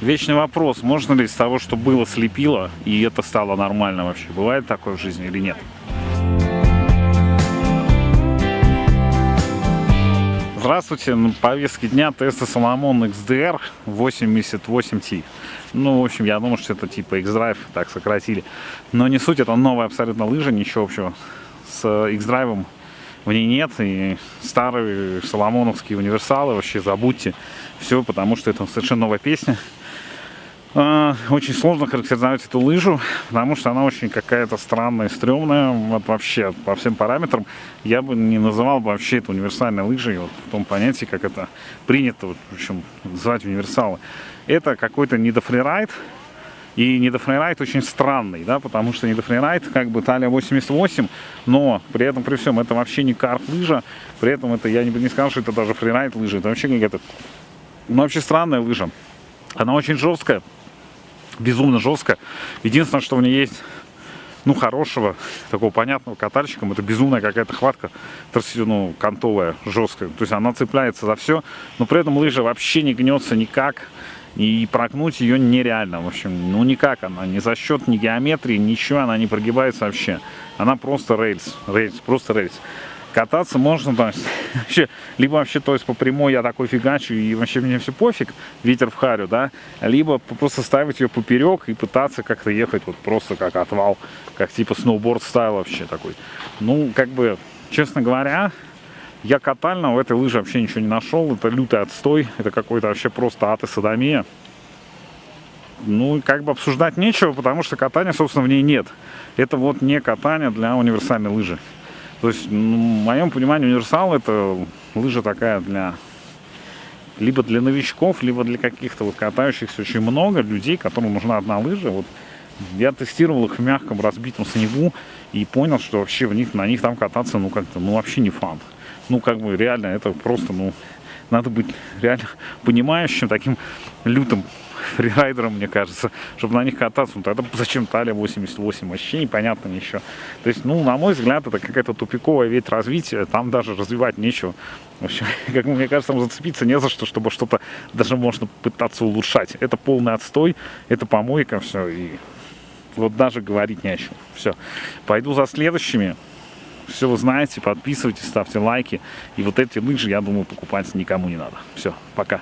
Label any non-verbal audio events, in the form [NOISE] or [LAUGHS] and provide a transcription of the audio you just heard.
Вечный вопрос, можно ли из того, что было, слепило, и это стало нормально вообще? Бывает такое в жизни или нет? Здравствуйте, на повестке дня тесты Соломон XDR 88T. Ну, в общем, я думаю, что это типа X-Drive, так сократили. Но не суть, это новая абсолютно лыжа, ничего общего с X-Drive в ней нет. И старые соломоновские универсалы вообще забудьте все, потому что это совершенно новая песня. А, очень сложно характеризовать эту лыжу, потому что она очень какая-то странная, стрёмная, вот вообще по всем параметрам. Я бы не называл бы вообще это универсальной лыжей, вот в том понятии, как это принято, вот, в общем, называть универсалы. Это какой-то недофрирайд, и недофрирайд очень странный, да, потому что недофрирайд как бы талия 88, но при этом, при всем, это вообще не карт-лыжа, при этом это, я не, не сказал, что это даже фрирайд лыжа, это вообще какая-то, ну, вообще странная лыжа. Она очень жесткая, безумно жестко. Единственное, что в ней есть, ну, хорошего, такого понятного катальщика, это безумная какая-то хватка, ну, кантовая, жесткая. То есть она цепляется за все, но при этом лыжа вообще не гнется никак. И прогнуть ее нереально, в общем, ну никак она, ни за счет ни геометрии, ничего она не прогибается вообще. Она просто рельс, рельс, просто рельс кататься можно, есть, [LAUGHS] вообще, либо вообще, то есть, по прямой я такой фигачу, и вообще мне все пофиг, ветер в харю, да, либо просто ставить ее поперек и пытаться как-то ехать вот просто как отвал, как типа сноуборд стайл вообще такой. Ну, как бы, честно говоря, я катально в этой лыже вообще ничего не нашел, это лютый отстой, это какой-то вообще просто ад и садомия. Ну, как бы обсуждать нечего, потому что катания, собственно, в ней нет. Это вот не катание для универсальной лыжи. То есть, ну, в моем понимании, универсал это лыжа такая для либо для новичков, либо для каких-то вот катающихся очень много людей, которым нужна одна лыжа. Вот я тестировал их в мягком разбитом снегу и понял, что вообще в них, на них там кататься, ну как-то, ну вообще не фан. Ну как бы реально это просто, ну надо быть реально понимающим, таким лютым фрирайдером, мне кажется, чтобы на них кататься. Ну, тогда зачем талия 88? Вообще непонятно ничего. То есть, ну, на мой взгляд, это какая-то тупиковая ведь развитие. Там даже развивать нечего. В общем, [LAUGHS] как мне кажется, там зацепиться не за что, чтобы что-то даже можно пытаться улучшать. Это полный отстой, это помойка, все. И вот даже говорить не о чем. Все. Пойду за следующими. Все вы знаете, подписывайтесь, ставьте лайки. И вот эти лыжи, я думаю, покупать никому не надо. Все, пока.